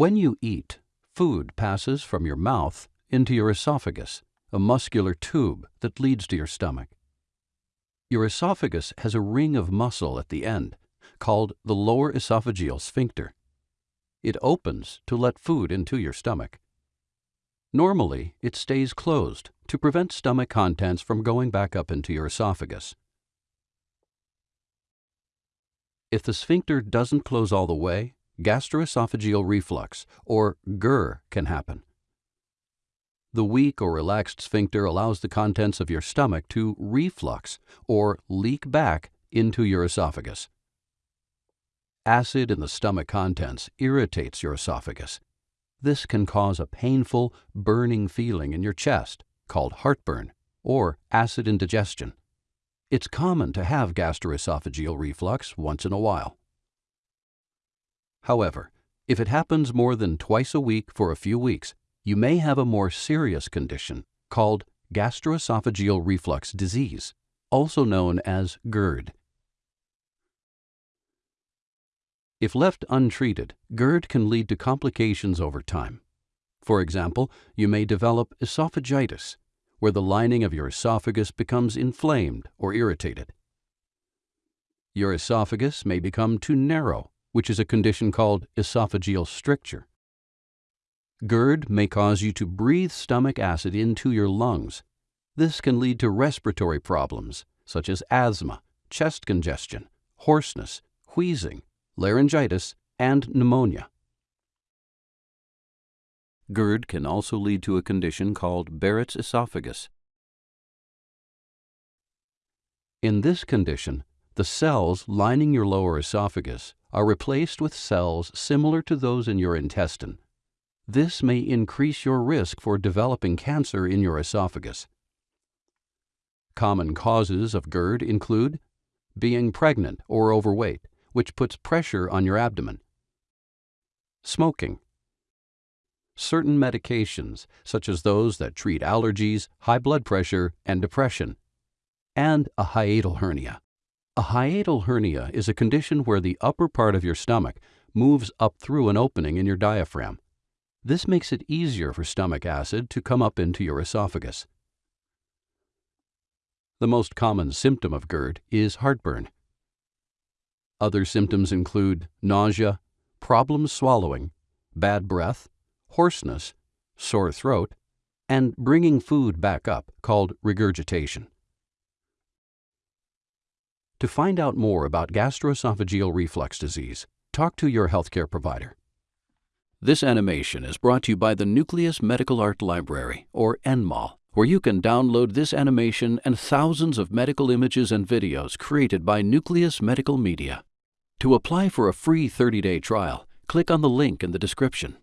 When you eat, food passes from your mouth into your esophagus, a muscular tube that leads to your stomach. Your esophagus has a ring of muscle at the end, called the lower esophageal sphincter. It opens to let food into your stomach. Normally, it stays closed to prevent stomach contents from going back up into your esophagus. If the sphincter doesn't close all the way, gastroesophageal reflux, or GER, can happen. The weak or relaxed sphincter allows the contents of your stomach to reflux or leak back into your esophagus. Acid in the stomach contents irritates your esophagus. This can cause a painful, burning feeling in your chest called heartburn or acid indigestion. It's common to have gastroesophageal reflux once in a while. However, if it happens more than twice a week for a few weeks, you may have a more serious condition called gastroesophageal reflux disease, also known as GERD. If left untreated, GERD can lead to complications over time. For example, you may develop esophagitis, where the lining of your esophagus becomes inflamed or irritated. Your esophagus may become too narrow, which is a condition called esophageal stricture. GERD may cause you to breathe stomach acid into your lungs. This can lead to respiratory problems such as asthma, chest congestion, hoarseness, wheezing, laryngitis, and pneumonia. GERD can also lead to a condition called Barrett's esophagus. In this condition, the cells lining your lower esophagus are replaced with cells similar to those in your intestine. This may increase your risk for developing cancer in your esophagus. Common causes of GERD include being pregnant or overweight, which puts pressure on your abdomen, smoking, certain medications, such as those that treat allergies, high blood pressure, and depression, and a hiatal hernia. A hiatal hernia is a condition where the upper part of your stomach moves up through an opening in your diaphragm. This makes it easier for stomach acid to come up into your esophagus. The most common symptom of GERD is heartburn. Other symptoms include nausea, problems swallowing, bad breath, hoarseness, sore throat, and bringing food back up called regurgitation. To find out more about gastroesophageal reflux disease, talk to your healthcare provider. This animation is brought to you by the Nucleus Medical Art Library, or NMAL, where you can download this animation and thousands of medical images and videos created by Nucleus Medical Media. To apply for a free 30-day trial, click on the link in the description.